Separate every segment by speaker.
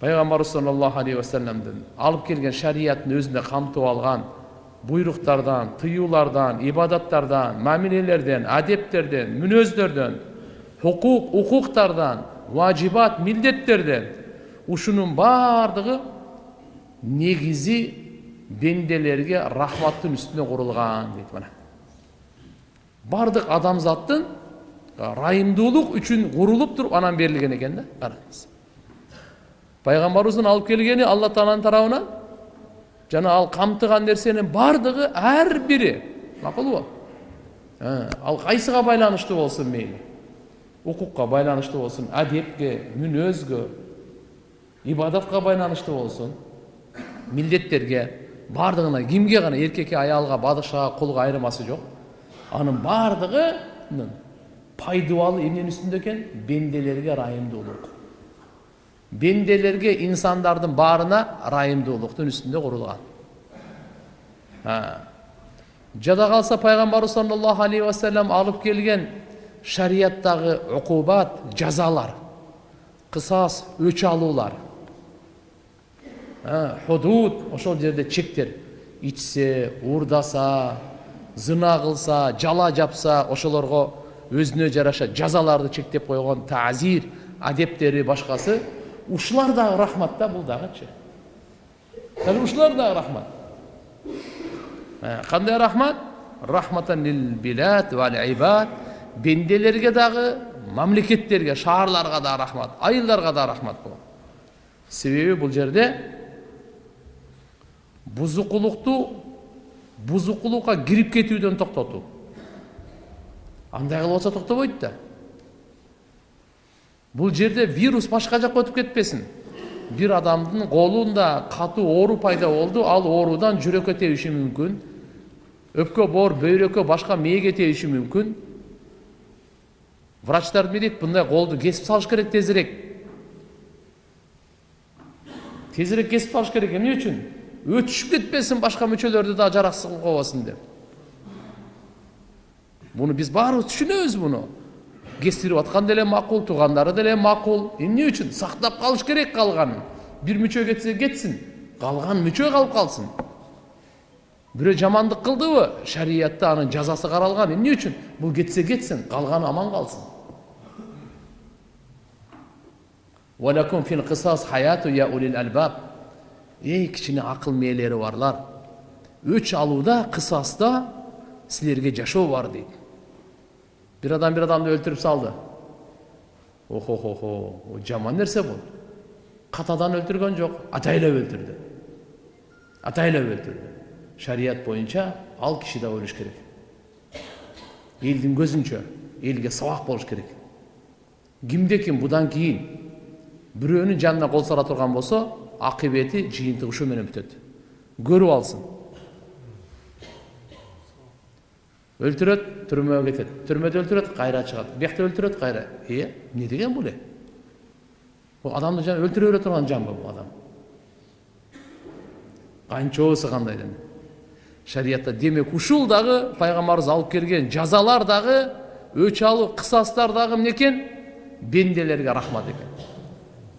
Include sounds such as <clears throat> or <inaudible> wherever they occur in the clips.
Speaker 1: пайғамбарыбыз саллаллаху алейхи уассаламдың алып келген шариаттың өзінде қамтып алған бұйрықтардан тыюлардан ибадаттардан мәмілелерден әдептерден мүнөздөрдөн хукук укуктардан важибат милдеттерден ушунун баардыгы негизи бенделерге рахматтын үстүнө курулган дейт мына баардык адамзаттын райымдуулук үчүн курулуп туруп анан берилген экен да пайгамбарыбыздын алып келгени алла тааланын тарабынан жана ал камтыган нерсенин баардыгы ар бири макулбу ал кайсыга байланыштуу болсун мейли укукка байланыштуу болсун адепке мүнөзгө ибадатка байланыштуу болсун милдеттерге баардыгына кимге гана эркекке аялга бадышага кулга айырмасы жок анын баардыгынын пайдубалы эмненин үстүндө экен бенделерге ырайымдуулук бенделерге инсандардын баарына ырайымдуулуктун үстүндө курулган жада калса пайгамбарыбыз саллаллаху алейхи вассалам алып келген шарияттагы укубат жазалар кысас өч алуулар худуд ошол жерде чектер ичсе уурдаса зына кылса жала жапса ошолорго өзүнө жараша жазаларды чектеп койгон тазир адептери башкасы ушулар дагы рахмат да бул дагычы дәл ушулар дагы рахмат кандай рахмат рахматан лил билад вал ибад бенделерге дагы мамлекеттерге шаарларга да рахмат айылдарга да рахмат бул себеби бул жерде бузукулукту бузукулукка кирип кетүүдөн токтотуу андай кылып атса токтобойт да бул жерде вирус башка жака өтүп кетпесин бир адамдын колунда катуу оору пайда болду ал оорудан жүрөккө тебиши мүмкүн өпкө боор бөйрөккө башка мээге тебиши мүмкүн врачтар дейт мындай колду кесип салыш керек тезирээк тезирээк кесип салыш керек эмне үчүн өтүшүп кетпесин башка мүчөлөрдү да жараксыз кылып койбосун деп буну биз баарыбыз түшүнөбүз буну кестирип аткан деле макул туугандары деле макул эмне үчүн сактап калыш керек калганын бир мүчө кетсе кетсин калган мүчө калып калсын бирөө жамандык кылдыбы шариятта анын жазасы каралган эмне үчүн бул кетсе кетсин калганы аман калсын эй кичине акыл мээлери барлар өч алууда кысаста силерге жашоо бар дейт бир адам бир адамды өлтүрүп салды охо хо жаман нерсе бул катадан өлтүргөн жок атайлап өлтүрдү атайлап өлтүрдү шарият боюнча ал киши да өлүш керек элдин көзүнчө элге сабак болуш керек кимде ким будан кийин бирөөнүн жанына кол сала турган болсо акыбети жыйынтыгы ушу менен бүтөт көрүп өлтүрөт түрмөгө кетет түрмөдө өлтүрөт кайра чыгат биякта өлтүрөт кайра э эмне деген бул э бул адамды жана өлтүрө бере турган жанбы бул адам? Канчобусы кандай деме шариятта демек ушул дагы пайгамбарыбыз алып келген жазалар дагы өч алуу кысастар дагы эмне экен бенделерге рахмат экен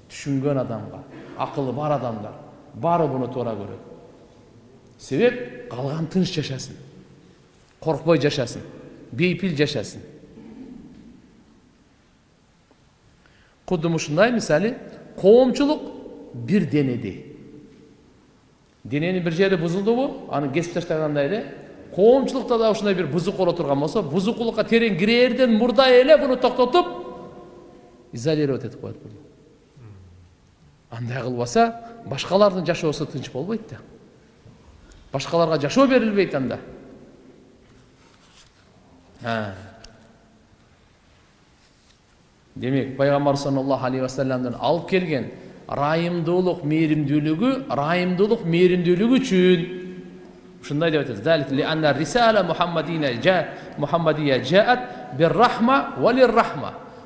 Speaker 1: түшүнгөн адамга акылы бар адамдар баары буну туура көрөт себеп калган тынч жашасын коркпой жашасын бейпил жашасын кудум ушундай мисалы коомчулук бир денедей дененин бир жери бузулдубу аны кесип таштагандай эле коомчулукта да ушундай бир бузук боло турган болсо бузукулукка терең кирээрден мурда эле буну токтотуп изолировать этип коет буну андай кылбаса башкалардын жашоосу тынч болбойт да башкаларга жашоо берилбейт анда демек пайгамбар саллаллаху алейхи вассаламдын алып келген ырайымдуулук мээримдүүлүгү ырайымдуулук мээримдүүлүгү үчүн ушундай деп атат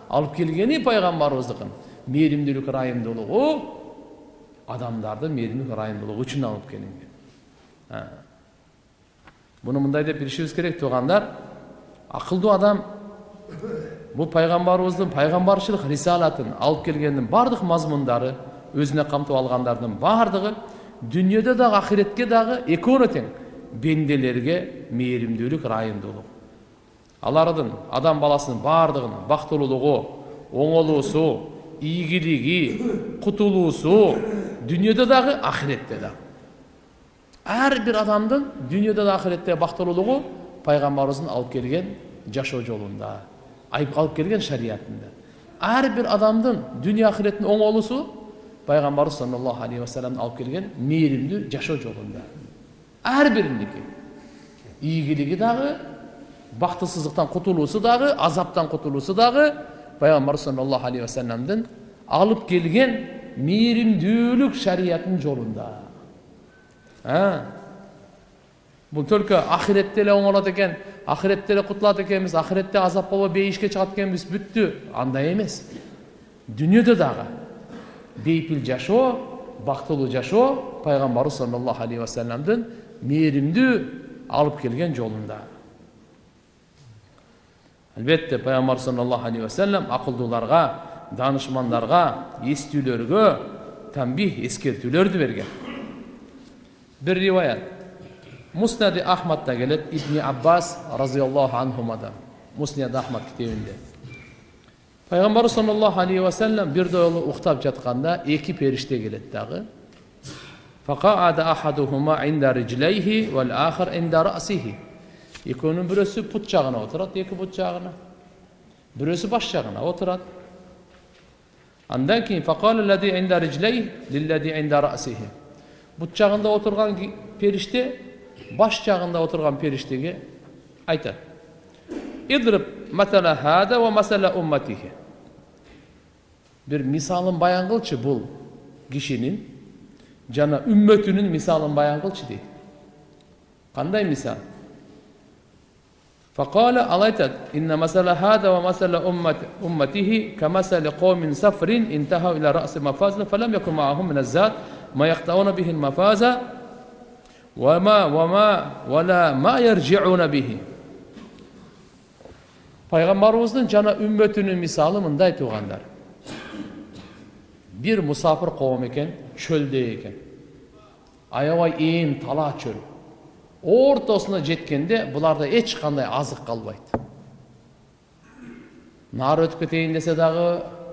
Speaker 1: алып келгени пайгамбарыбыздыкын мээримдүүлүк ырайымдуулугу адамдардын мээримдүүлүк ырайымдуулугу үчүн алып келинген буну мындай деп билишибиз керек туугандар акылдуу адам бул пайгамбарыбыздын пайгамбарчылык рисалатын алып келгендин баардык мазмундары өзүнө камтып алгандардын баардыгы дүйнөдө дагы ахиретке дагы экөөнө тең бенделерге мээримдүүлүк ырайымдуулук алардын адам баласынын баардыгынын бактылуулугу оңолуусу ийгилиги кутулуусу дүйнөдө дагы ахиретте дагы ар бир адамдын дүйнөдө да ахиретте пайгамбарыбыздын алып келген жашоо жолунда алып келген шариятында ар бир адамдын дүйнө ахиреттин оңолуусу пайгамбарыбыз саллаллаху алейхи вассаламдын алып келген мээримдүү жашоо жолунда ар бириники ийгилиги дагы бактысыздыктан кутулуусу дагы азаптан кутулуусу дагы пайгамбарыбыз саллаллаху алейхи вассаламдын алып келген мээримдүүлүк шариятынын жолунда бул только ахиретте эле оңолот экен ахиретте эле кутулат экенбиз ахиретте азап болбой бейишке чыгат экенбиз бүттү андай эмес дүйнөдө дагы бейпил жашоо бактылуу жашоо пайгамбарыбыз саллаллаху алейхи вассаламдын мээримдүү алып келген жолунда албетте пайгамбар саллаллаху алейхи вассалам акылдууларга данышмандарга эстүүлөргө тамбих эскертүүлөрдү берген бир муснади ахмадта келет ибни аббас разиаллаху анхумадан муснад ахмад китебинде пайгамбарыбыз саллаллаху алейхи вассалам бир жолу уктап жатканда эки периште келет дагы экөөнүн бирөөсү пут жагына отурат эки пут жагына бирөөсү баш жагына отурат андан bosh chag'inda o'tirgan ferishtaga aytadi idrib masala hada va masala ummatihi. Bir misolin bayon qilchi bu kishinin jana ummatinin misolin bayon qilchi deydi qanday misol فقال أليتت إن مثل هذا ومثل أمت أمته كمثل قوم سفر انتهوا إلى رأس مفازة فلم يكن معهم من الزاد ما يقطعون به المفازة وما وما ولا ما يرجعون به пайғамбарымыздың жана үмметінің мисалы мындай туғандар бір мұсафыр қауым екен чөлде екен аябай ен тала чөл ортасына жеткенде бұларда ешқандай азық қалбайды нары өтіп кетейін десе дағы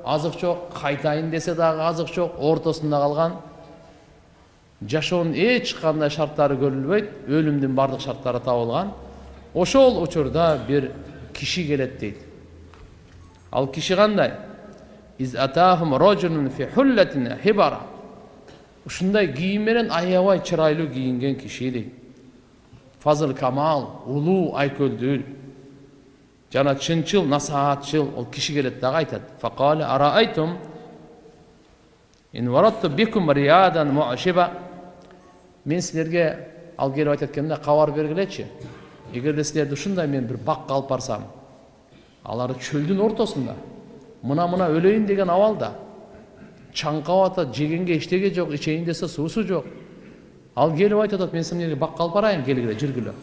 Speaker 1: азық жоқ қайтайын десе дағы азық жоқ ортасында қалған жашоонун эч кандай шарттары көрүлбөйт өлүмдүн баардык шарттары табылган. Ошол учурда бир киши келет дейт. Ал киши кандай? Ушундай кийим менен аябай чырайлуу кийинген киши дейт. Фазыл камал улуу айкөлдүү жана чынчыл насаатчыл ол киши келет дагы айтат. Мен силерге ал келип айтат экен да кабар бергилечи эгерде силерди ушундай мен бир бакка алып барсам алар чөлдүн ортосунда мына мына өлөйүн деген абалда чаңкап атат жегенге эчтеке жок ичейин десе суусу жок ал келип айтып мен силерге бакка алып барайын келгиле жүргүлө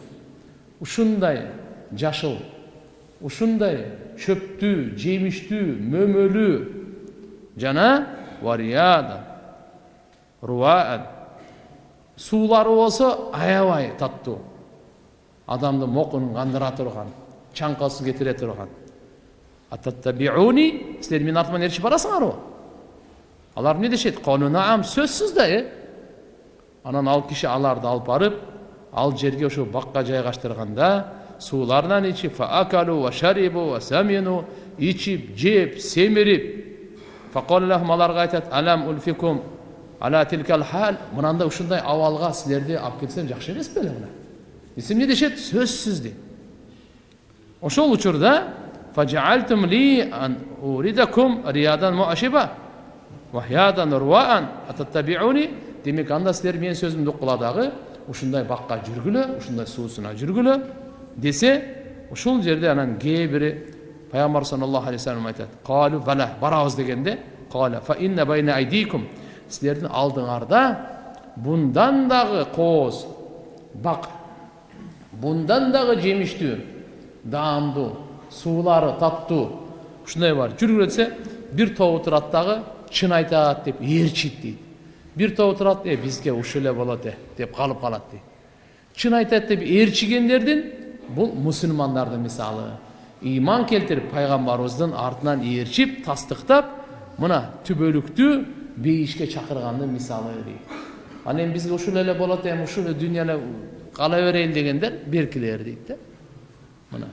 Speaker 1: ушундай жашыл ушундай чөптүү жемиштүү мөмөлүү жана варияда руаан суулары болсо аябай таттуу адамдын мокунун кандыра турган чаңкасын кетире турган силер менин артыман ээрчип барасыңарбы алар эмне дешет сөзсүз да э анан ал киши аларды алып барып ал жерге ошо бакка жайгаштырганда сууларынан ичип ичип жеп семирип аларга айтат алам ульфикум ала тилкал хал мынандай ушундай абалга силерди алып келсем жакшы эмес беле мына десе эмне дешет сөзсүз дейт ошол учурда демек анда силер менин сөзүмдү уккула дагы ушундай бакка жүргүлө ушундай суусуна жүргүлө десе ушул жерде анан кээ бири пайгамбар саллаллаху алейхи вассалам айтат калу бала барабыз дегенде силердин алдыңарда bundan дагы кооз бак bundan дагы жемиштүү даамдуу суулары таттуу ушундай бар. Жүргүлө десе бир тобу турат дагы чын айтат деп ээрчийт дейт бир тобу турат э бизге ушул эле болот деп калып калат дейт чын айтат деп ээрчигендердин бул мусулмандардын мисалы. Ыйман келтирип пайгамбарыбыздын артынан ээрчип тастыктап мына түбөлүктүү бейишке чакыргандын мисалы дейт анан эми бизге ушул эле болот эми ушул эле дүйнө эле кала берейин дегендер беркилер дейт да мына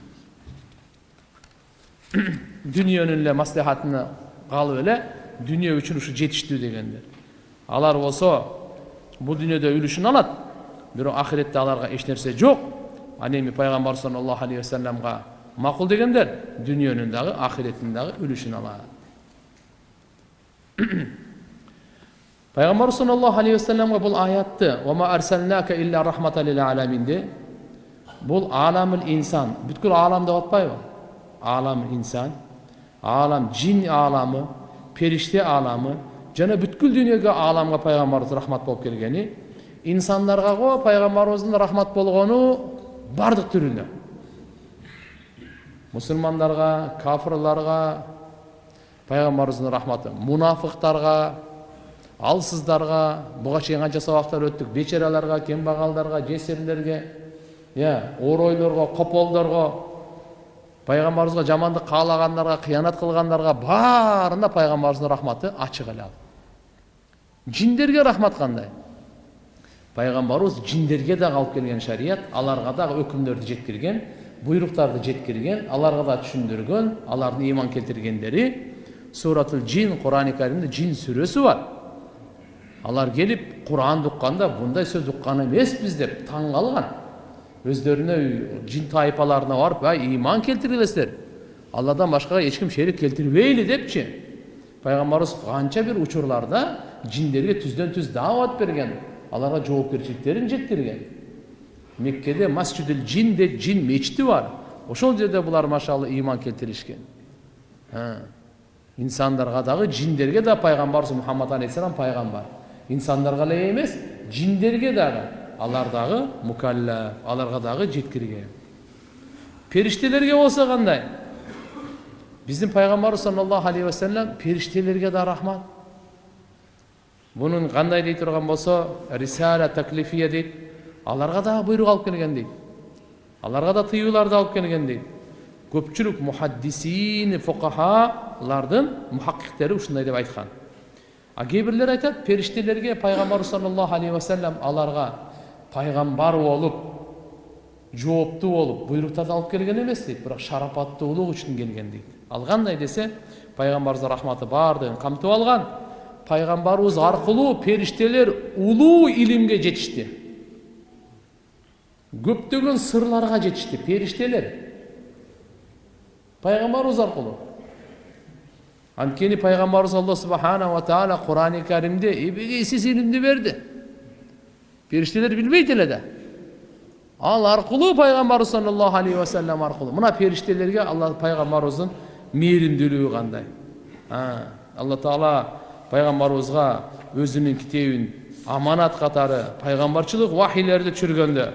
Speaker 1: дүниенің эле маслихатына калып эле дүние үчүн ушу жетиштүү дегендер алар болсо бул дүйнөдө үлүшүн алат бирок ахиретте аларга эч нерсе жок ал эми пайгамбар саллаллаху алейхи вассаламга макул дегендер дүниенин дагы ахиреттин дагы үлүшүн алат пайгамбар саллаллаху алейхи вассаламга бул аятты бул аламыл инсан бүткүл аалам деп атпайбы алам инсан алам жин ааламы периште ааламы жана бүткүл дүйнөгө ааламга пайгамбарыбыз рахмат болуп келгени инсандарга го пайгамбарыбыздын рахмат болгону баардык түрүнө мусулмандарга кафырларга пайгамбарыбыздын рахматы мунафыктарга алсыздарга буга чейин канча сабактар өттүк бечараларга кембагалдарга жесирлерге иә оройлорго кополдорго пайғамбарымызға жамандық қалағандарға қиянат қылғандарға барына пайғамбарымыздың рахматы ашық ал жиндерге рахмат қандай? Пайғамбарымыз жиндерге дагы алып келген шарият аларға дагы өкүмдөрдү жеткирген буйруктарды жеткирген аларга да түшүндүргөн алардын ыйман келтиргендери суратул жин курани каримде жин сүрөсү бар. Алар келип куранды укканда мындай сөз уккан эмеспиз деп таң калган өздеріне жин тайпаларына барып әй иман келтіріңіздер алладан башкага ешкім шерик келтирбейли депчи. Пайгамбарыбыз канча бир учурларда жиндерге түздөн түз даават берген аларга жоопкерчиликтерин жеткирген. Меккеде масжидил жин деп жин мечити бар. Ошол жерде булар машалла иман келтиришкен. Инсандарга дагы жиндерге да пайгамбарыбыз мухаммад алейхисалам пайгамбар. Инсандарга эле эмес жиндерге дагы алар дагы мукаллаф аларга дагы жеткирген периштелерге болсо кандай биздин пайгамбарыбыз саллаллаху алейхи вассалам периштелерге да рахмат бунун кандай дей турган болсо рисала таклифия дейт аларга дагы буйрук алып келген дейт аларга да тыюуларды алып келген дейт көпчүлүк мухаддисин фукахалардын мухаккиктери ушундай деп айткан а кээ бирлер айтат периштелерге пайгамбарыбыз саллаллаху алейхи вассалам аларга пайғамбар болып жооптуу болуп буйруктарды алып келген эмес дейт бирок шарапаттуулук үчүн келген дейт ал кандай десе пайгамбарыбыздын рахматы баардыгын камтып алган пайгамбарыбыз аркылуу периштелер улуу илимге жетишти көптөгөн сырларга жетишти периштелер пайгамбарыбыз аркылуу анткени пайгамбарыбыз алла субханала таала курани каримде эбегейсиз илимди берди періштелер білмейді эле да ал аркылуу пайгамбарыбыз саллаллаху алейхи вассалам аркылуу мына периштелерге алла пайгамбарыбыздын мээримдүүлүгү кандай алла таала пайгамбарыбызга өзүнүн китебин аманат катары пайгамбарчылык вахилерди түшүргөндө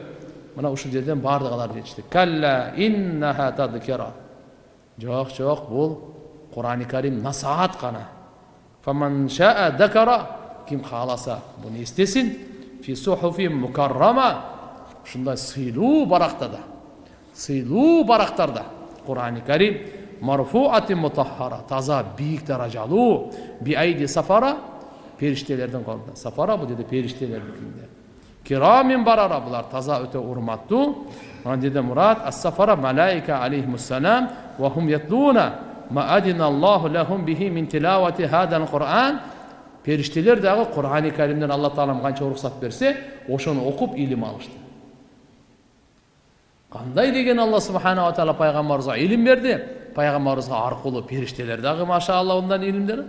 Speaker 1: мына ушул жерден баардыгы алар жетишти калла иннаха тадкира жок жок бул Kur'an-ı Kerim nasihat kana. فَمَنْ شَاءَ ذَكَرَ Kim halasa bunu istesin. fi suhufi mukarrama şunda sıylu barakta da sıylu baraktarda Kur'an-ı Kerim marfuati mutahhara taza büyük derecalı bi aydi safara periştelerden kaldı. Safara bu dedi perişteler hükmünde. Kiramin barara bunlar taza öte urmattu. Ona dedi Murat as-safara malaika aleyhimusselam ve hum yatluna адина аллаху лахум бихи мин тилавати хада алкуран периштелер дагы курани каримден алла таалам канча уруксат берсе ошону окуп илим алышты кандай деген алла субханала таала пайгамбарыбызга илим берди пайгамбарыбызга аркылуу периштелер дагы машалла мындан илимдер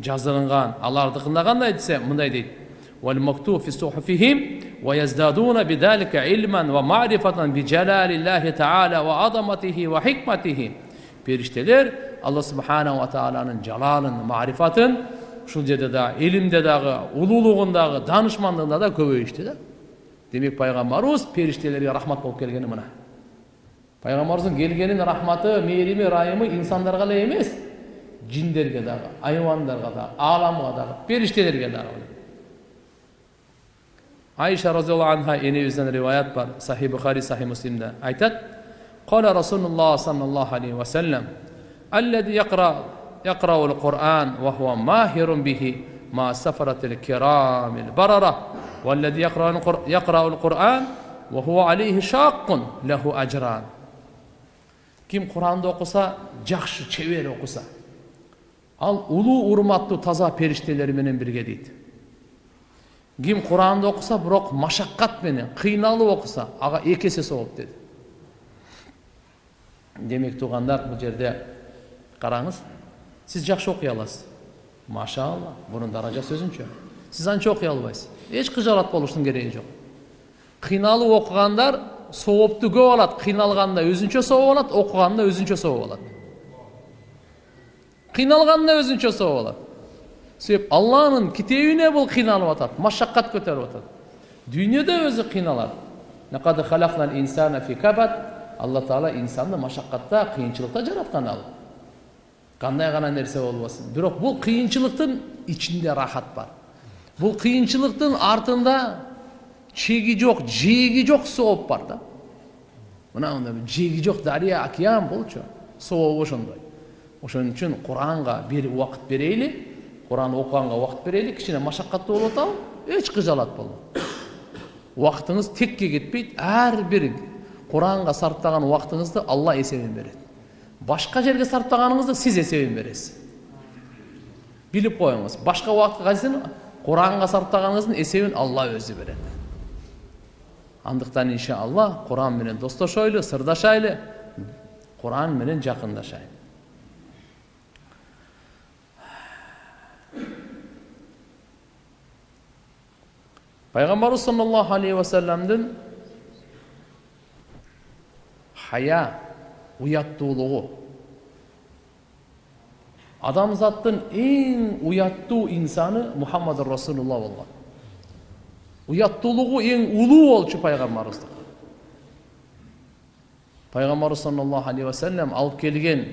Speaker 1: жазылынган алардыкында кандай десе мындай дейт والمكتوب في صحفهم ويزدادون بذلك علما ومعرفة بجلال الله تعالى وعظمته وحكمته периштелер алла субханала тааланын жалалын марифатын ушул жерде дагы илимде дагы улуулугун дагы даанышмандыгында да көбөйүштү да демек пайгамбарыбыз периштелерге рахмат болуп келгени мына пайгамбарыбыздын келгенин рахматы мээрими ырайымы инсандарга эле эмес жиндерге дагы айвандарга дагы ааламга дагы периштелерге дагы айша разиаллаху анха энебизден риваят бар сахи бухари сахи муслимде айтат قال رسول الله صلى الله عليه وسلم الذي يقرأ يقرأ القرآن وهو ماهر به مع سفرة الكرام البررة والذي يقرأ يقرأ القرآن وهو عليه شاق له أجران Kim Kur'an'da okusa, cakşı çevir okusa. Al ulu urmatlı taza periştelerimin birge deydi. Kim Kur'an'da okusa, bırak maşakkat beni, kıynalı okusa, ağa ekesi soğup dedi. Демек туугандар бул жерде караңыз сиз жакшы окуй аласыз. Машалла мунун даражасы өзүнчө сиз анча окуй албайсыз эч кыжалат болуштун кереги жок кыйналып окугандар соопту көп алат кыйналганда өзүнчө сооп алат окуганда өзүнчө сооп алат кыйналганда өзүнчө сооп алат себеп алланын китебине бул кыйналып атат машаккат көтөрүп атат дүйнөдө өзү кыйналат алла таала инсанды машаккатта кыйынчылыкта жараткан ал. Кандай гана нерсе болбосун бирок бул кыйынчылыктын ичинде рахат бар. Бул кыйынчылыктын артында чеги жок жээги жок сооп бар да. Мына жеги жок дария океан болчу. Сообу ошондой. Ошон үчүн куранга бир убакыт берейли. Куран окуганга убакыт берейли кичине машаккаттуу болуп атабы эч кыжалат болбойт убактыңыз текке кетпейт ар бир куранга сарптаган убактыңызды алла эсебин берет башка жерге сарптаганыңызды сиз эсебин бересиз билип коюңуз башка убакытка кайсын куранга сарптаганыңыздын эсебин алла өзү берет андыктан иншалла куран менен достошойлу сырдашайлы куран менен жакындашайлы пайгамбарыбыз саллаллаху алейхи вассаламдын хая ұяттуулығы адамзаттың ең ұяттуу инсаны мұхаммад расулулла болған. Ұяттуулығы ең улуу болчу пайғамбарыбыздық пайғамбарыбыз саллаллаху алейхи вассалам алып келген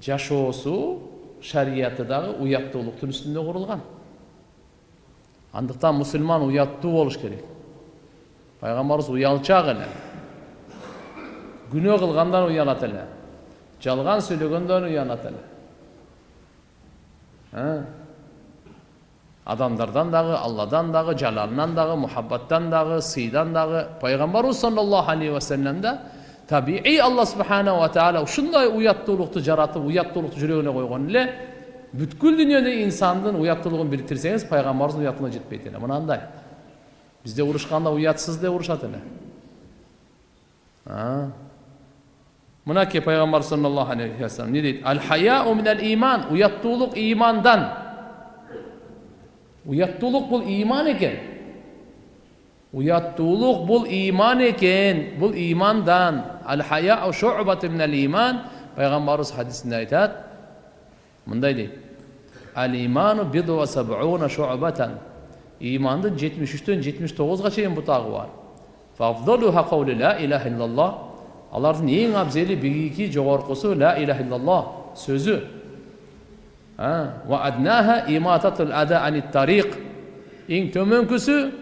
Speaker 1: жашоосу шарияты дагы уяттуулуктун үстүндө курулган. Андыктан мусулман уяттуу болуш керек. Пайгамбарыбыз уялчак эле. Күнөө кылгандан уянат эле жалган сүйлөгөндөн уянат эле адамдардан дагы алладан дагы жалалынан дагы мухаббаттан дагы сыйдан дагы пайгамбарыбыз саллаллаху алейхи вассалам да табиий алла субханала таала ушундай уяттуулукту жаратып уяттуулукту жүрөгүнө койгон эле бүткүл дүйнөдө инсандын уяттуулугун бириктирсеңиз пайгамбарыбыздын уяттуулугуна жетпейт эле мынандай бизде урушканда уятсыз деп урушат эле мынакей пайғамбар саллаллаху алейхи вассалам не дейді әл хаяу минәл иман ұяттулық имандан ұяттулық бұл иман екен ұяттулық бұл иман екен бұл имандан әл хаяу шуъбату минәл иман пайғамбарымыз хадисінде айтады мындай дейді әл иману биду ва сабуна шуъбатан имандың жетимиш үчтөн жетимиш тогузга чейин бутагы бар фафдалуха каули ла илаха иллаллах алардын эң абзели бигиги жогоркусу ла иляха иллаллах сөзү. Эң төмөнкүсү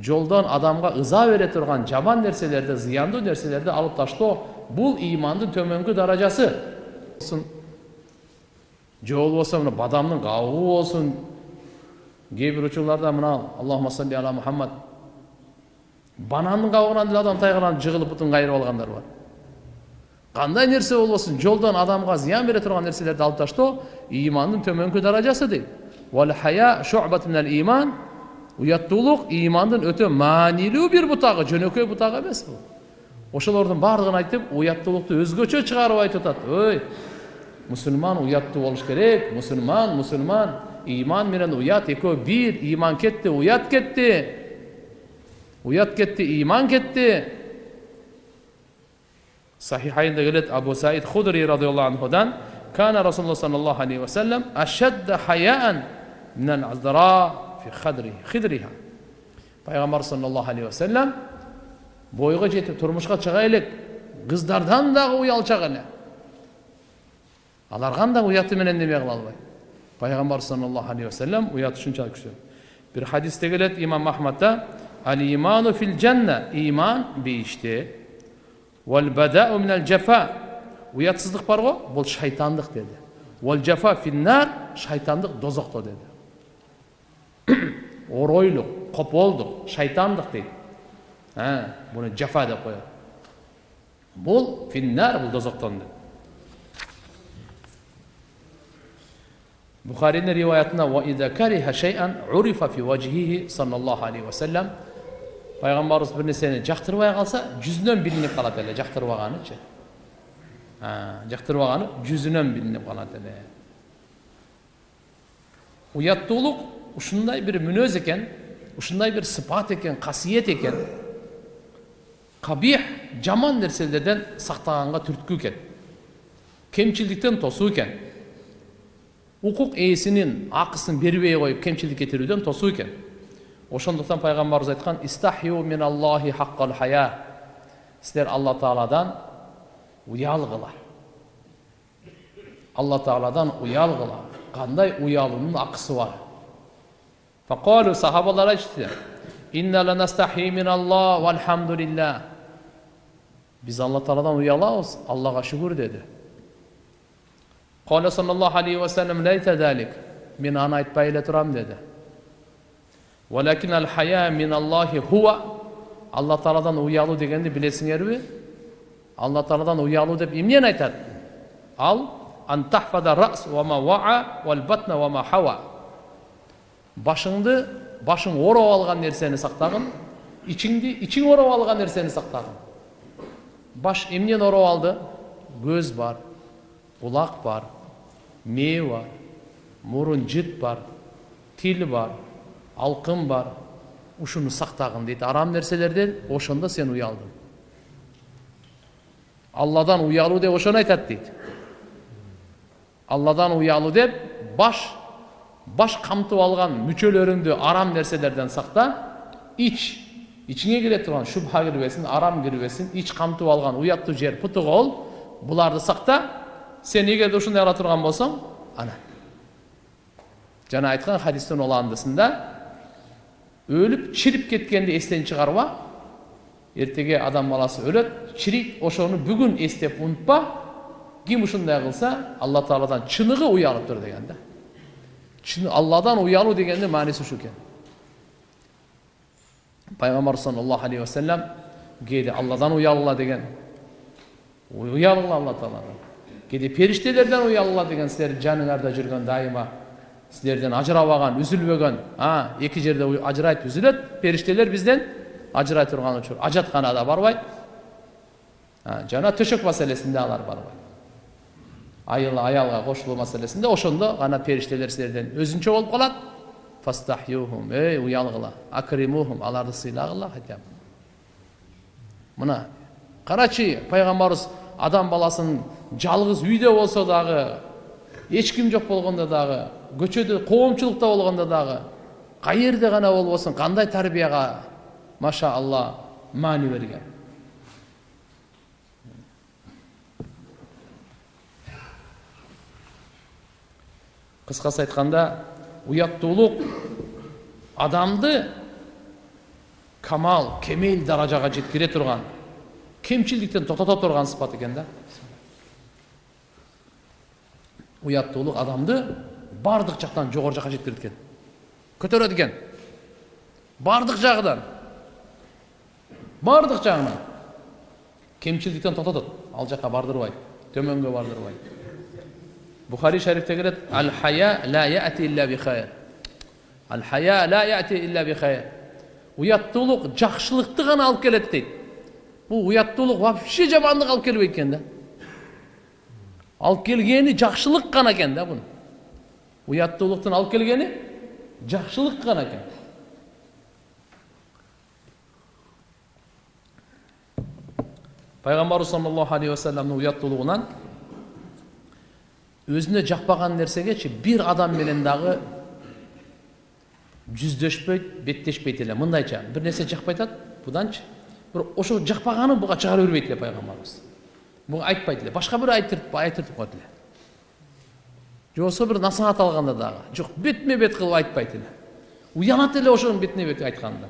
Speaker 1: жолдон адамга ыза бере турган жаман нерселерди зыяндуу нерселерди алып таштоо бул имандын төмөнкү даражасы. Же болбосо мына бадамдын кабыгы болсун кээ бир учурларда мына аллахума салли ала мухаммад бананның қабығынан деле адам тайғанан жығылып бұтын қайырып алғандар бар. Қандай нәрсе болбосун жолдан адамға зиян бере тұрған нәрселерді алып таштоо имандың төмөнкү даражасы дейт иман. Уяттуулук имандын өтө маанилүү бир бутагы жөнөкөй бутак эмес бул ошолордун баардыгын айтып уяттуулукту өзгөчө чыгарып айтып атат ой мусулман уяттуу болуш керек. Мусулман мусулман иман менен уят экөө бир иман кетти уят кетти uyat ketdi iymon ketdi sahihaynda keladi abu said hudriy roziyallohu anhudan kana rasululloh sollallohu alayhi vasallam ashadda hayaan minal azdara fi khadri khidriha. Payg'ambar sollallohu alayhi vasallam bo'yga yetib turmushga chiqaylik qizlardan dag'i uyalchaq ele alargan da uyatı menen neme qila albay payg'ambar sollallohu alayhi vasallam uyati shunchalik kuchli. Bir hadisda keladi imom ahmadda El imanu fil cenne iman bir işti. Vel beda'u minel cefa. Uyatsızlık var o, bu şeytanlık dedi. Vel cefa fil nar şeytanlık dozakta dedi. <clears throat> Oroyluk, kopolduk, şeytanlık dedi. Ha, bunu cefa da koyar. Bu finnar bu dozaktan dedi. Bukhari'nin rivayetinde ve izâ kariha şey'en urifa fi vecihihi sallallahu aleyhi ve пайғамбарымыз бір нәрсені жақтырбай қалса жүзінен білініп қалады эле жақтырбаганычы жақтырбаганы жүзүнөн билинип калат эле уяттуулук ушундай бир мүнөз экен ушундай бир сыпат экен касиет экен кабих жаман нерселерден сактаганга түрткү экен кемчилдиктен тосуу экен укук ээсинин акысын бербей коюп кемчилдик кетирүүдөн тосуу экен ошондуктан пайгамбарыбыз айткан истахю мин аллахи хаккал хая силер алла тааладан уялгыла алла тааладан уялгыла кандай уялуунун акысы бар факалу сахабалар айтышты инна ланастахи мин аллах вальхамдулиллах биз алла тааладан уялабыз аллага шүгүр деди каля саллаллаху алейхи вассалам мен аны айтпай эле турам деди Валякин әл хая мин Аллахи хуа. Алла Тааладан уялу дегенді білесіңдер бе? Алла Тааладан уялу деп емнен айтады? Ал тахфада рас ваа вал хава. Башыңды, башың орап алған нәрсені сақтағын, ішіңді, ішің орап алған нәрсені сақтағын. Баш емнен орап алды? Көз бар, құлақ бар, ме бар, мұрын жіт бар, тіл бар, алқым бар ушуну сактагын дейт арам нерселерден ошондо сен уялдың алладан уялуу деп ошону айтат дейт алладан уялуу деп баш баш камтып алган мүчөлөрүңдү арам нерселерден сакта ич ичиңе кире турган шубха кирбесин арам кирбесин ич камтып алган уяттуу жер путугол буларды сакта сен эгерде ушундай кыла турган болсоң ана жана айткан хадистин уландысында өлүп чирип кеткенди эстен чыгарба эртеге адам баласы өлөт чирийт ошону бүгүн эстеп унутпа ким ушундай кылса алла тааладан чыныгы уялыптыр деген да. Алладан уялуу дегендин мааниси ушу экен пайгамбар саллаллаху алейхи вассалам кээде алладан уялгыла деген. Уялгыла алла тааладан кээде периштелерден уялгыла деген силердин жаныңарда жүргөн дайыма. Силерден ажырабаган үзүлбөгөн а эки жерде ажырайт үзүлөт периштелер бизден ажырай турган учур ажатканада барбайт жана төшөк маселесинде алар барбайт айыл аялга кошулуу маселесинде ошондо гана периштелер силерден өзүнчө болуп калат фастахюхум эй акримухум аларды сыйлагыла хотя бы мына карачы пайгамбарыбыз адам баласын жалгыз үйдө болсо дагы эч ким жок болгондо көчөдө коомчулукта болгондо дагы каерде гана болбосун кандай тарбияга маша алла маани берген? Кыскасы айтканда уяттуулук адамды камал кемел даражага жеткире турган кемчилдиктен токтото турган сыпат экен да. Уяттуулук адамды бардық жақтан жоғары жаққа жеткізеді екен. Көтереді екен. Бардық жағынан. Бардық жағынан. Кемшілдіктен тоқтатады. Ал жаққа бардырбайды төменге бардырбайды бухари шарифте келеді. Ал хая ла яти илля жақсылықты ғана алып келеді дейді. Бұл ұяттылық вообще жамандық алып келбейді екен да. Алып келгені жақсылық қана екен да бұның ұяттылықтың алып келгені жақсылық қана екен пайғамбарымыз саллаллаху алейхи уассаламның ұяттылығынан өзіне жақпаған нәрсегечи бір адам менен дагы жүздешпейт беттешпейт эле мындайча бир нерсе жакпай атат буданчы бир ошо жакпаганын буга чыгара бербейт эле пайгамбарыбыз буга айтпайт эле башка бирөө айтыртып айтыртып коет эле же болбосо бир насаат алганда дагы жок бетме бет кылып айтпайт эле уянат эле ошонун бетине бет айтканда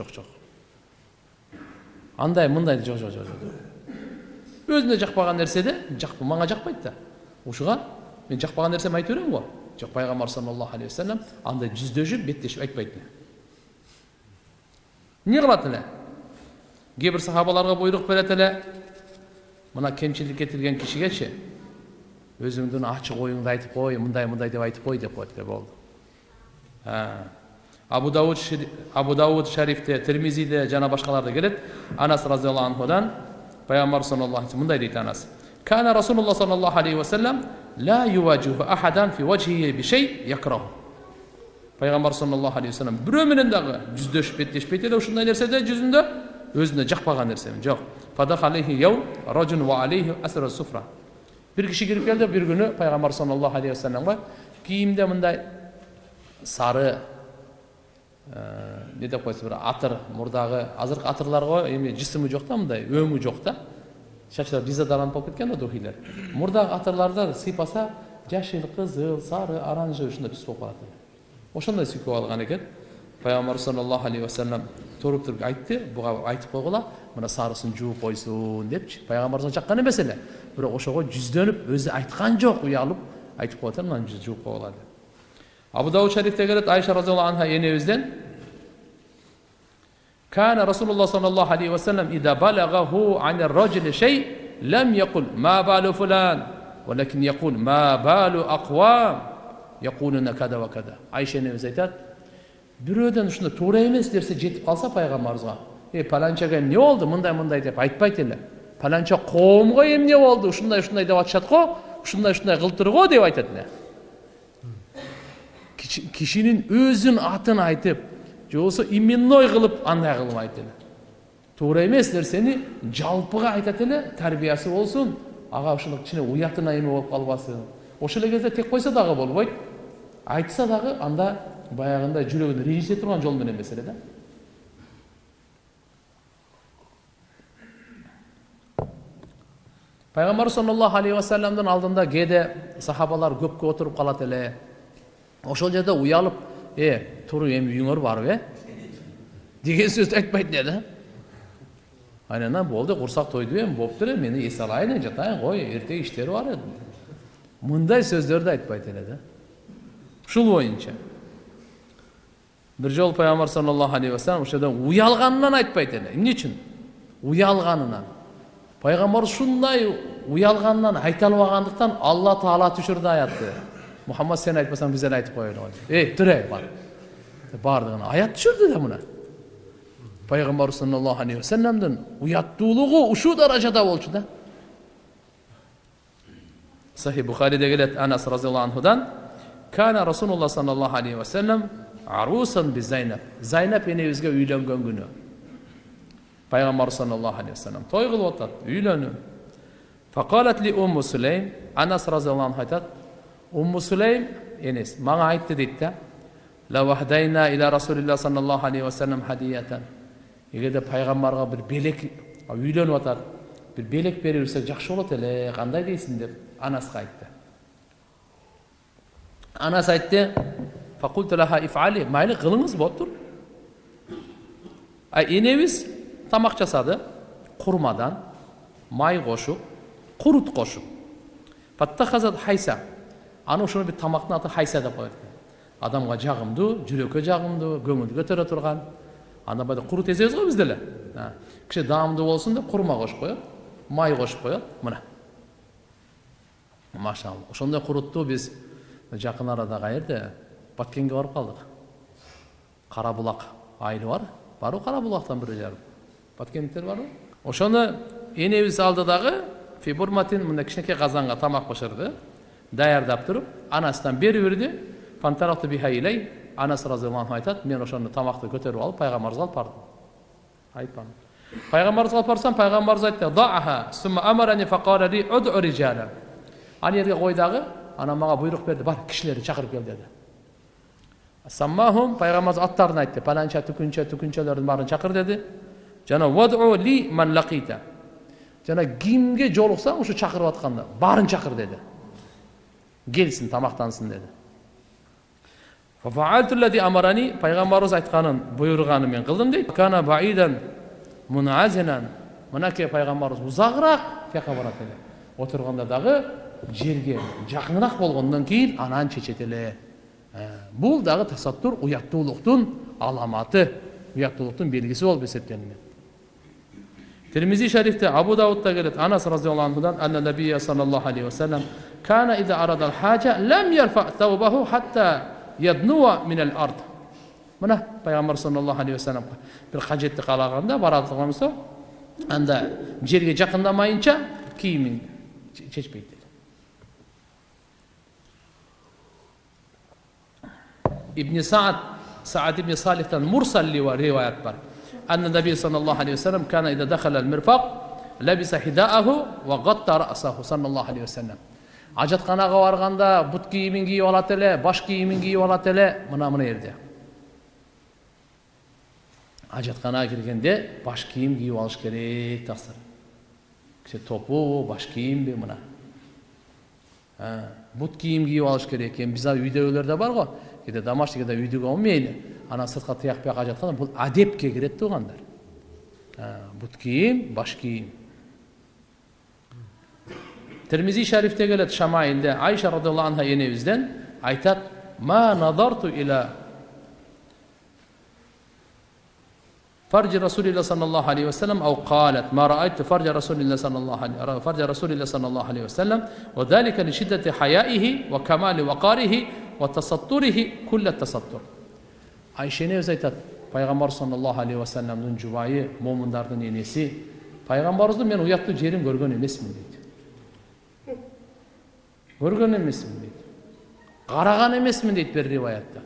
Speaker 1: жок жок андай мындай жок жок жок өзүнө жакпаган нерседе жак мага жакпайт да. Ушуга мен жакпаган нерсемди айта берем го жок пайгамбар саллаллаху алейхи вассалам андай жүздөшүп беттешип айтпайт эле эмне кылат эле кээ бир сахабаларга буйрук берет эле мына кемчилик кетирген кишигечи өзүңдүн ачык оюңду айтып кой мындай мындай деп айтып кой деп коет эле болду абу дауд абу дауд шарифте термизиде жана башкаларда келет анас разиаллаху анхудан пайгамбар саллаллаху алейhi мындай дейт анас كان رسول الله صلى الله عليه وسلم لا يواجه أحدا في وجهه بشيء يكره пайгамбар саллаллаху алейхи вассалам бирөө менен дагы жүздөшүп беттешпейт эле ушундай нерседе жүзүндө өзүнө жакпаган нерсемен жок бир киши кирип келди бир күнү пайгамбар саллаллаху алейхи вассаламга кийимде мындай сары эмне деп койсо бир атыр мурдагы азыркы атырларго эми жысымы жок да мындай өңү жок да чачтары дизадаранып болуп кеткен да духилер мурдагы атырларды сыйпаса жашыл кызыл сары оранжевый ушундай түс болуп калат ошондой сүйкөп алган экен payg'ambar sollallohu alayhi vasallam to'rib turib aytdi buga aytib qo'yg'ila mana sarisini juvib qo'ysin debchi payg'ambar chaqqan emas edi biroq o'shaga yuzlanib o'zi aytgan yo'q uyalib aytib qo'ydi mana yuz juvib qo'yg'ila deb. Abu davud sharifda keladi aysha roziyallohu anhu yana o'zidan كان رسول الله صلى الله عليه وسلم إذا بلغه عن الرجل شيء لم يقل ما بال فلان ولكن يقول ما بال أقوام يقولون كذا وكذا عائشة نفسها бирөөдөн ушундай туура эмес нерсе жетип калса пайгамбарыбызга э паланчага эмне болду мындай мындай деп айтпайт эле паланча коомго эмне болду ушундай ушундай деп атышат го ушундай ушундай кылыптыр го деп айтат эле кишинин өзүнүн атын айтып же болбосо именной кылып андай кылмайт эле туура эмес нерсени жалпыга айтат эле тарбиясы болсун ага ушуну кичине уятына эме болуп калбасын ошол эле кезде тек койсо дагы болбойт айтса дагы анда баягындай жүрөгүн ренжите турган жол менен эмес эле да пайгамбар саллаллаху алейхи вассаламдын алдында кээде сахабалар көпкө отуруп калат эле ошол жерде уялып е туруп эми үйүңөр барып э деген сөздү айтпайт эле да анан болду курсак тойду эми болуптур эми мен эс алайын жатайын кой эртеге иштери бар эди мындай сөздөрдү айтпайт эле да ушул боюнча бир жолу пайгамбар саллаллаху алейхи вассалам ошол жерде уялганынан айтпайт эле эмне үчүн уялганынан пайгамбар ушундай уялганынан айта албагандыктан алла таала түшүрдү аятты мұхаммад сен айтпасаң біз айтып қояйын ғой ей тұр ей бар бардығына аят түшірді да мына пайғамбар саллаллаху алейхи вассаламдың ұяттуулығы ушу даражада болчу да сахи бухариде келет анас разиаллаху анхудан кана расулулла саллаллаху алейхи вассалам арусан зайнаб зайнаб энебизге үйлөнгөн күнү пайгамбар саллаллаху алейхи вассалам той кылып атат фақалат ли умму сулейм анас разиаллаху анху айтат умму сулейм энес мага айтты дейт да лавахдайна иля расулилла саллаллаху алейхи вассалам хадиятан эгерде пайгамбарга бир белек үйлөнүп атат бир белек бере берсек жакшы болот эле кандай дейсиң деп анаска айтты анас айтты ифали майлы кылыңыз болуптур а энебиз тамак жасады курмадан май кошуп курут кошуп хайса аны ошону бир тамактын аты хайса деп коет экен адамга жагымдуу жүрөккө жагымдуу көңүлдү көтөрө турган андан баягы курут эзебиз го биз деле кичине даамдуу болсун деп курма кошуп коет май кошуп коет мына машалла ошондой курутту биз жакын арада каерде баткенге барып калдык кара булак айылы бар. Барбы кара булактан бир жарым баткендиктер барбы ошону энебиз алды дагы фибурматин мындай кичинекей казанга тамак бышырды даярдап туруп анасынан берип берди анасы разиаллаху айтат мен ошону тамакты көтөрүп алып пайгамбарыбызга алып бардым айтпам пайгамбарыбызга алып барсам пайгамбарыбыз айтты аны жерге кой дагы анан мага буйрук берди бар кишилерди чакырып кел деди саммахум пайгамбарыбыз аттарын айтты паланча түкүнчө түкүнчөлөрдүн баарын чакыр деди жана ли ман жана кимге жолуксаң ушу чакырып атканда баарын чакыр деди келсін тамақтансын деді пайғамбарымыз айтқанын бұйырғанын мен қылдым дейді кана баидан муназинан мінекей пайғамбарымыз ұзағырақ жаққа барады отырғанда дағы жерге жақынырақ болғаннан кейін анан чечет эле бұл дағы тасаттур ұяттуулуктун аламаты ұяттуулуктун белгісі болып есептелінеді термизи шарифте абу даудта келет анас разиаллаху анхудан анна саллаллаху алейхи вассалам кана ида хаджа лам ярфа таубаху хатта яднуа минал ард мына пайғамбар саллаллаху алейхи вассалам бір қажетті қалағанда анда жерге жақындамайынша киімін шешпейді деді ибн саад саад ибн салихтан мурсал риwayat бар أن النبي صلى الله عليه وسلم كان إذا دخل المرفق لبس حذاءه وغطى رأسه صلى الله عليه وسلم ажатханаға барғанда бұт киімін киіп алады эле баш киімін киіп алады эле мына мына жерде ажатханаға кіргенде баш киім киіп алыш керек тақсыр топу баш киімбі мына бұт киім киіп алыш керек екен біз үйдегілерде бар ғой кейде домашний кейде үйдегі мейлі ана сыртқа тияқ бияққа жатқан бұл әдепке кіреді туғандар бұт киім баш киім термизи шарифте келеді шамайилде айша радиаллаху анха енемізден айтады ма назарту иля فرج رسول الله صلى الله عليه وسلم أو قالت ما رأيت فرج رسول الله صلى الله عليه فرج رسول الله صلى الله عليه وسلم وذلك لشدة حيائه وكمال وقاره وتستره كل التستر айшене өзі айтады пайғамбар саллаллаху алейхи уассаламның жұбайы момындардың енесі пайғамбарымызды мен ұятты жерін көрген емеспін дейді көрген емеспін дейді қараған емеспін дейді бір риwayatта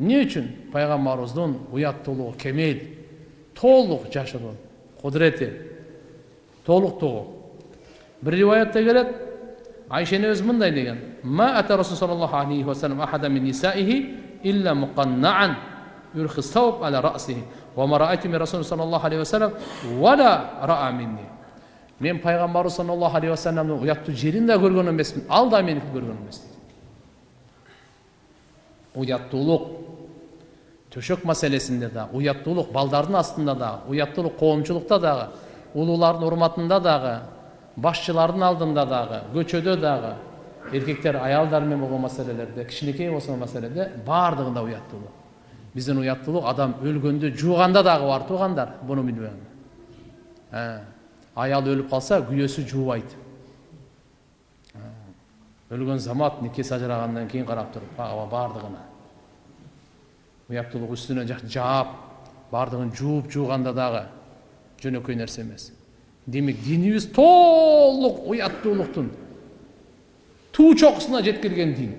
Speaker 1: не үшін пайғамбарымыздың ұяттылығы кемел толық жашыру құдіреті толықтығы бір риwayatта келеді Ayşe'nin özmün de degen. Ma ata Resul sallallahu aleyhi ve sellem ahada min nisaihi illa muqanna'an yurhi savb ala ra'sihi. Ve ma ra'aytu min Resul sallallahu aleyhi ve sellem ve la ra'a minni. Men Peygamber sallallahu aleyhi ve sellem'den uyattu jerin de görgön emesin. Al da meniki görgön emesin. Uyattuluk төшөк мәселесінде да уяттылық балдардың астында да уяттылық қоғамшылықта дағы ұлылардың ұрматында дағы басшылардың алдында дағы көчөдө дағы еркектер аялдармен болған мәселелерде кішінекей болған мәселеде барлығында ұяттылық біздің ұяттылық адам өлгенде жуғанда дағы бар туғандар бұны білмеймін аял өліп қалса күйесі жуыбайды өлген замат некесі ажырағаннан кейін қарап тұрып бардығына ұяттылық үстіне жаап бардығын жуып жуғанда дағы жөнөкөй нәрсе емес демек динибиз толық ұяттуулуктун туу чокусуна жеткирген дин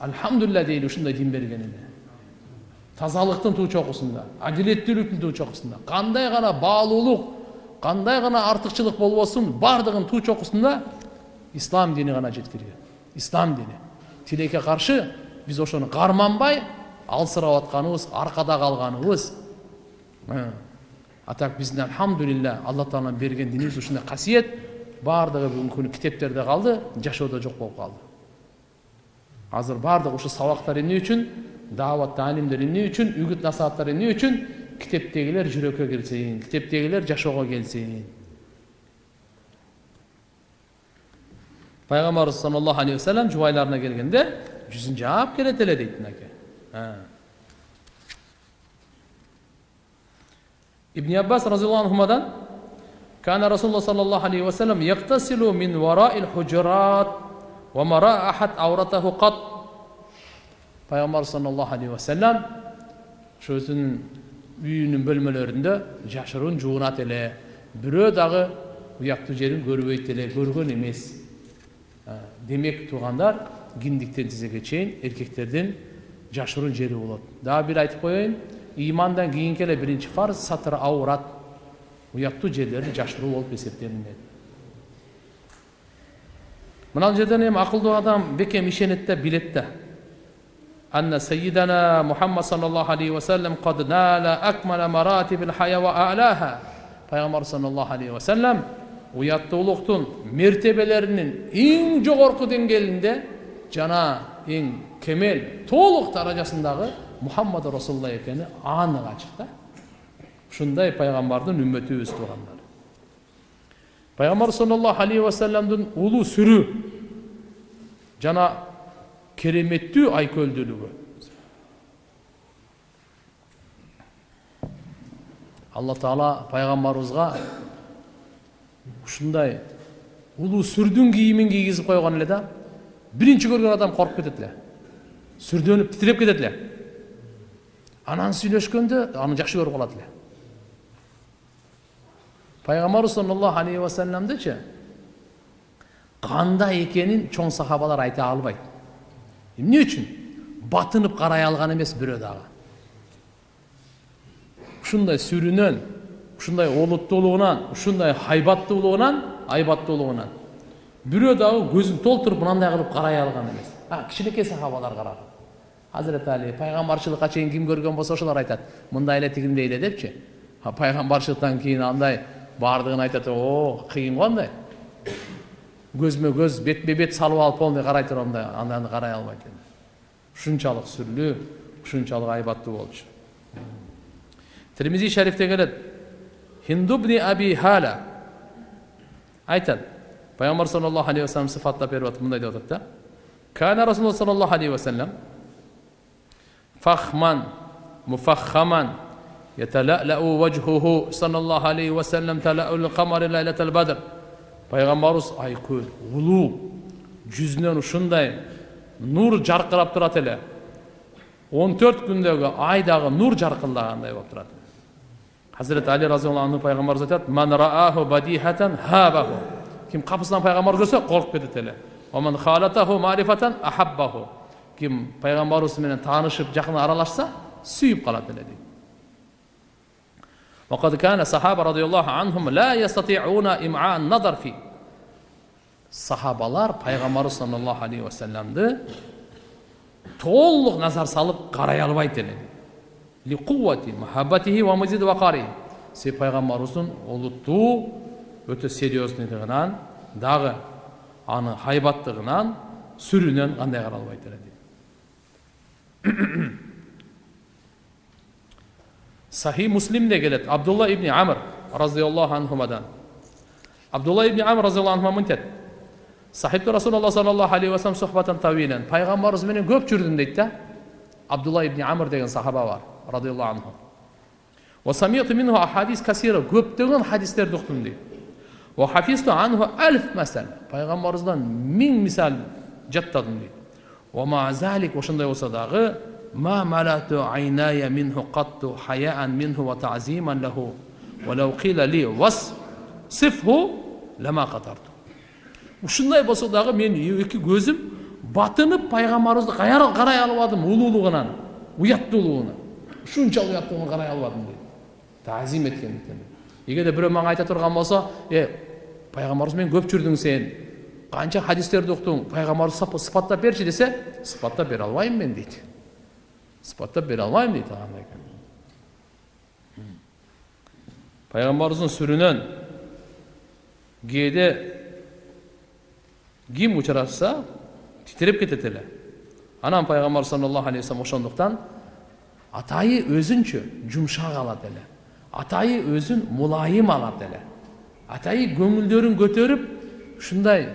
Speaker 1: альхамдулилля дейли ушундай дин берген эле тазалыктын туу чокусунда адилеттүүлүктүн туу чокусунда кандай гана баалуулук қандай ғана артықшылық болбосун бардығын туу чокусунда ислам дини ғана жеткирген ислам дини тилекке каршы биз ошону карманбай алсырап атканыбыз аркада калганыбыз а так биздин альхамдулилля алла тааланын берген динибиз ушундай касиет баардыгы бүгүнкү күнү китептерде калды жашоодо жок болуп калды азыр баардыгы ушу сабактар эмне үчүн даават таалимдер эмне үчүн үгүт насааттар эмне үчүн китептегилер жүрөккө кирсин китептегилер жашоого келсин пайгамбарыбыз саллаллаху алейхи вассалам жубайларына келгенде жүзүн жаап келет эле дейт мынакей İbn Abbas radıyallahu anhuma'dan Kana Resulullah sallallahu aleyhi ve sellem yaktasilu min vara'il hucurat ve mara ahad avratahu kat Peygamber sallallahu aleyhi ve sellem şu özünün үйінің бөлмелерінде жашырын жуынат эле бирөө дагы уяктуу жерин көрбөйт эле көргөн эмес демек туугандар киндиктен тизеге чейин эркектердин жашырын жери болот дагы бир айтып ыймандан кийинки эле биринчи фарз сатыр аурат уяктуу жерлерди жашыруу болуп эсептелинет мына жерден эми акылдуу адам бекем ишенет да билет да أن سيدنا محمد صلى الله عليه وسلم قد نال أكمل مراتب الحياة وأعلاها пайғамбар саллаллаху алейхи уассалам уяттуулуктун мертебелеринин эң жогорку деңгээлинде жана эң кемел толук даражасындагы мухаммад расулулла экени анык ачык да ушундай пайгамбардын үммөтүбүз туугандар пайгамбар саллаллаху алейхи вассаламдын улуу сүрү жана кереметтүү айкөлдүүлүгү алла таала пайгамбарыбызга ушундай улуу сүрдүн кийимин кийгизип койгон эле да биринчи көргөн адам коркуп кетет эле сүрдөнүп титиреп кетет эле анан сүйлөшкөндө аны жакшы көрүп калат эле пайгамбарыбыз саллаллаху алейхи вассаламдычы кандай экенин чоң сахабалар айта албайт эмне үчүн батынып карай алган эмес бирөө дагы ушундай сүрүнөн ушундай олуттуулугунан ушундай хайбаттуулугунан айбаттуулугунан бирөө дагы көзүн толтуруп мынандай кылып карай алган эмес кичинекей сахабалар караган азирети али пайгамбарчылыкка чейин ким көргөн болсо ошолор айтат мындай эле тигиндей эле депчи пайгамбарчылыктан кийин андай баардыгын айтат о кыйын го андай көзмө көз бетме бет салып алып полный карай туруп андай аны карай албайт эми ушунчалык сүрлүү ушунчалык айбаттуу болчу термизи шарифте келет хиндубни аби хала айтат пайгамбар саллаллаху алейхи вассалам сыфаттап берип атып мындай деп атат да кана расулулла саллаллаху алейхи вассалам فخما مفخما يتلألأ وجهه صلى الله عليه وسلم تلأل القمر ليلة البدر пайғамбарыбыз айкөл улуу жүзүнөн ушундай нур жаркырап турат эле он төрт күндөгү ай дагы нур жаркылдагандай болуп турат хазіреті али разиаллаху анху пайғамбарымыз айтады ман рааху бадихатан хабаху ким капысынан пайғамбар көрсө коркуп кетет эле оман халатаху марифатан ахаббаху ким пайғамбарыбыз менен таанышып жакын аралашса сүйүп калат эле дейт وقد كان الصحابة رضي الله عنهم لا يستطيعون إمعاء النظر فيه сахабалар пайғамбарыбыз саллаллаху алейхи уассаламды толық назар салып қарай албайт эле себеп пайғамбарыбыздың олуттуу өтө серьезныйлығынан дагы аны хайбаттығынан сүрүнөн кандай карай албайт эле дейт сахи муслимде келет абдулла ибн амр разиаллаху анхумадан абдулла ибн амр разиаллаху анхума мынтет сахибту расулалла саллаллаху алейхи вассалам сухбатан тавилен пайғамбарымыз менен көп жүрдүм дейт да абдулла ибн амр деген сахаба бар радиаллаху анху وسمعت منه أحاديث كثيرة көптөгөн хадистерди уктум дейт وحفظت عنه ألف مثل пайғамбарыбыздан миң мисал жаттадым дейт ومع ذلك ошондой болсо дагы ما ملأت عيناي منه قط حياء منه وتعظيما له ولو قيل لي وصفه لما قدرت ушундай болсо дагы мен эки көзүм батынып пайгамбарыбызды карай албадым улуулугунан уяттуулугуна ушунчалык уяттуулугуна карай албадым дейт таазим эткендиктен эгерде бирөө мага айта турган болсо э пайгамбарыбыз менен көп жүрдүң сен канча хадистерди уктуң пайгамбарыбызды сыпаттап берчи десе сыпаттап бере албайм мен дейт сыпаттап бере алмаймын дейді пайғамбарымыздың сүрінен кээде ким учрашса титиреп кетет эле анан пайгамбар саллаллаху алейхи вассалам ошондуктан атайы өзүнчө жумшак алат эле атайы өзүн мулайым алат эле атайы көңүлдөрүн көтөрүп ушундай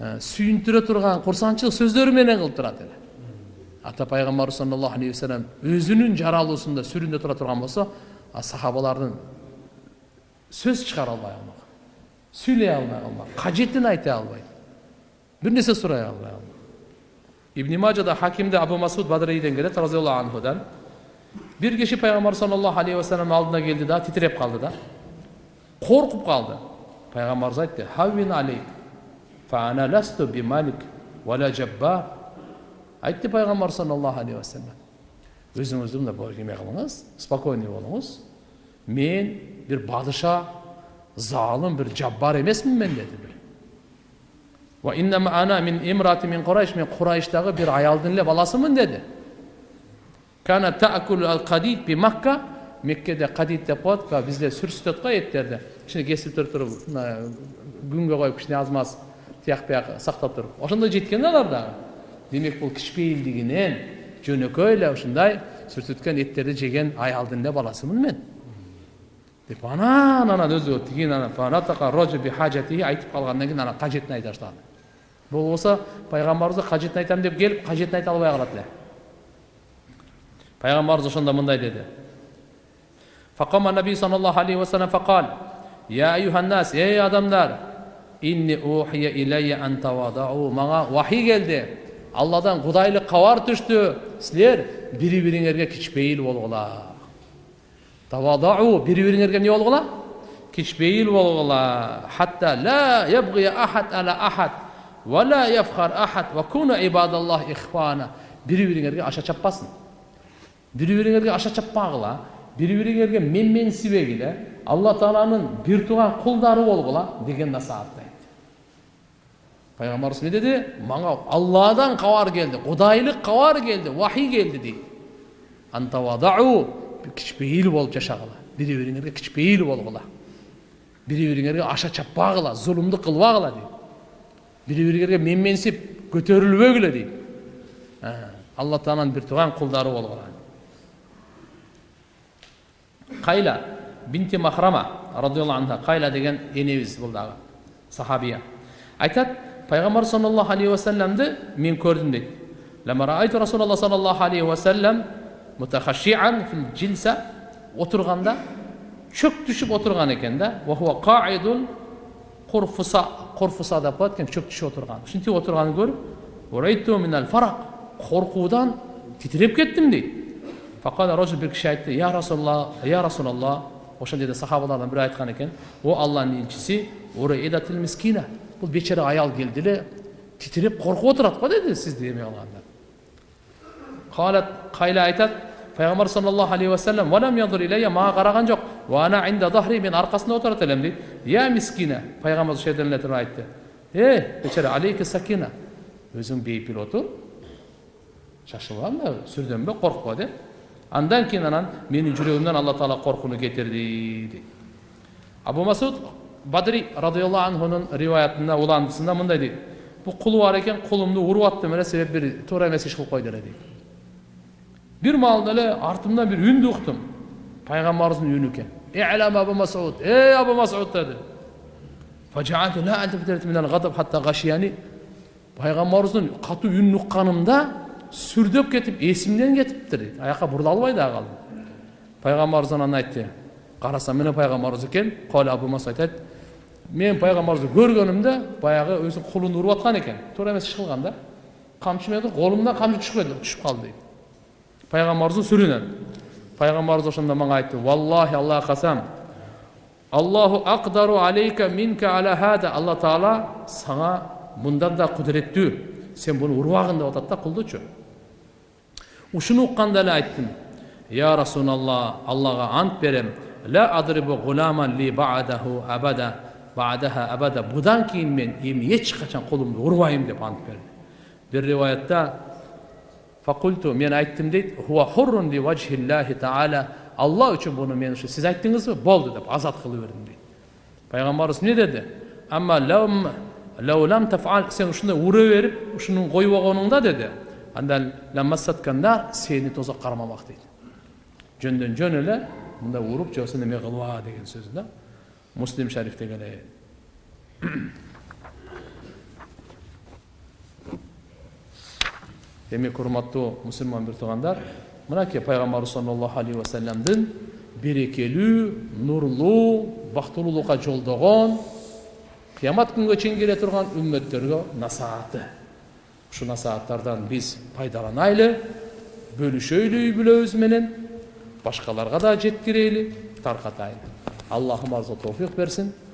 Speaker 1: сүйүндүрө турган курсанчылык сөздөрү менен кылып турат эле ата пайғамбар саллаллаху алейхи вассалам өзінің жаралуысында сүрінде тұра тұрған болса сахабалардың сөз шығара алмай қалмаған сөйлей алмай қалмаған қажетін айта алмайды бір нәрсе сұрай алмай қалмаған ибн мажада хакимде абу масуд бадриден келеді разиаллаху анхудан. Бір кеше пайғамбар саллаллаху алейхи вассалам алдына келді да титіреп қалды да қорқып қалды пайғамбарымыз айтты хаввин алейк фана ласту бималик уала жаббар айтты пайғамбар саллаллаху алейхи уассалам өзіңізді мына неме қылыңыз спокойный болыңыз мен бір падыша залым бір жаббар емеспін мен деді бір мен құрайыштағы бір аялдың эле баласымын деді меккеде кадид деп коет баягы бизде сүрүстөт го эттерди кичине кесип туруп туруп мына күнгө коюп кичине аз маз тияк бияк сактап туруп ошондой жеткен алар дагы демек бул кичпейилдигинен жөнөкөй эле ушундай сүртүткөн эттерди жеген аялдын эле баласымын мен деп анан анан өзү тигин анан айтып калгандан кийин анан кажетин айта баштады болбосо пайгамбарыбызга кажетин айтам деп келип кажетин айта албай калат эле пайгамбарыбыз ошондо мындай деди فقام النبي صلى الله عليه وسلم فقال يا أيها الناس ey адамдар inni uhiya ilayya an tawadu. Мага вахий келди алладан кудайлык кабар түштү силер бири бириңерге кичпейил болгула тавадау бири бириңерге эмне болгула кичпейил болгула хатта ла ябгия ахад ала ахад ва ла яфхар ахад ва куну ибадаллах ихвана бири бириңерге аша чаппасын бири бириңерге аша чаппагыла бири бириңерге менменсибегиле алла тааланын бир тууган кулдары болгула деген насаатты айтты пайгамбарыбыз эмне деди мага алладан кабар келди кудайлык кабар келди вахий келди дейт антавадау кичпейил болуп жашагыла бири бириңерге кичпейил болгула бири бириңерге аша чаппагыла зулумдук кылбагыла дейт бири бириңерге менменсип көтөрүлбөгүлө дейт алла тааланын бир тууган кулдары болгула кайла бинти махрама радиаллаху анха кайла деген энебиз бул дагы сахабия айтат payg'ambar sollallohu alayhi vasallamni men ko'rdim deydi raaytu rasululloh sollallohu alayhi vasallam mutahashian fil jilsa o'tirganda cho'k tushib o'tirgan ekanda va huwa qaidun qurfusa qurfusa deb qo'yatgan cho'k tushib o'tirgan shunday o'tirganini ko'rib uraytu minal faraq qo'rquvdan titrab ketdim deydi. Faqat rojul bir kishi aytdi ya rasululloh ya rasululloh o'sha yerda sahobalardan biri aytgan ekan u allohni elchisi miskina бұл бечара аял келді эле титиреп коркуп отурат го деди сизди эме кылганда калат кайла айтат пайгамбар саллаллаху алейхи вассалам валам янзур илейя мага караган жок вана инда захри мен аркасында отурат элем дейт я мискина пайгамбар ошол жерден эле туруп айтты э бечара алейки сакина өзүң бейпил отур шашылба мына сүрдөнбө коркпо деп андан кийин анан менин жүрөгүмдөн алла таала коркууну кетирди дейт абу масуд бадри радиаллаху анхунун риваятында уландысында мындай дейт бул кулу бар экен кулумду уруп аттым эле себеп бир туура эмес иш кылып койду эле дейт бир маалда эле артымдан бир үндү уктум пайгамбарыбыздын үнү экен илам абу масуд эй абу масуд деди пайгамбарыбыздын катуу үнүн укканымда сүрдөп кетип эсимден кетиптир дейт аяка бурула албай да калдым пайгамбарыбыз анан айтты карасам міне пайгамбарыбыз экен коля абу масуд айтат мен пайгамбарыбызды көргөнүмдө баягы өзүнүн кулун уруп аткан экен туура эмес иш кылган да камчы менен колумдан камчы түшүп кетти түшүп калды дейт пайгамбарыбыздын сүрүнөн пайгамбарыбыз ошондо мага айтты валлахи аллага касам аллаху акдару алейка минка ала хада алла таала сага мындан да кудуреттүү сен буну урбагын деп атат да кулдучу ушуну укканда эле айттым я расулалла аллага ант берем ла адрибу гуламан ли баадаху абада баадаха абада будан кийин мен эми эч качан колумду урбайм деп ант берди бир риваятта факульту мен айттым дейт хуа хуррун ли ваджхиллахи таала алла үчүн буну мен ушу сиз айттыңызбы болду деп азат кылып бердим дейт пайгамбарыбыз эмне деди амма лам тафал сен ушундай ура берип ушуну койбогонуңда деди анда ламассатканда сени тозок кармамак дейт жөндөн жөн эле мындай уруп же болбосо неме кылба деген сөз да муслим шарифте келет демек урматтуу мусулман бир туугандар мынакей пайгамбарыбыз саллаллаху алейхи вассаламдын берекелүү нурлуу бактылуулукка жолдогон кыямат күнгө чейин келе турган үммөттөргө насааты ушул насааттардан биз пайдаланайлы бөлүшөйлү үй бүлөбүз менен башкаларга да жеткирели таркатайлы аллахым азы товфик берсин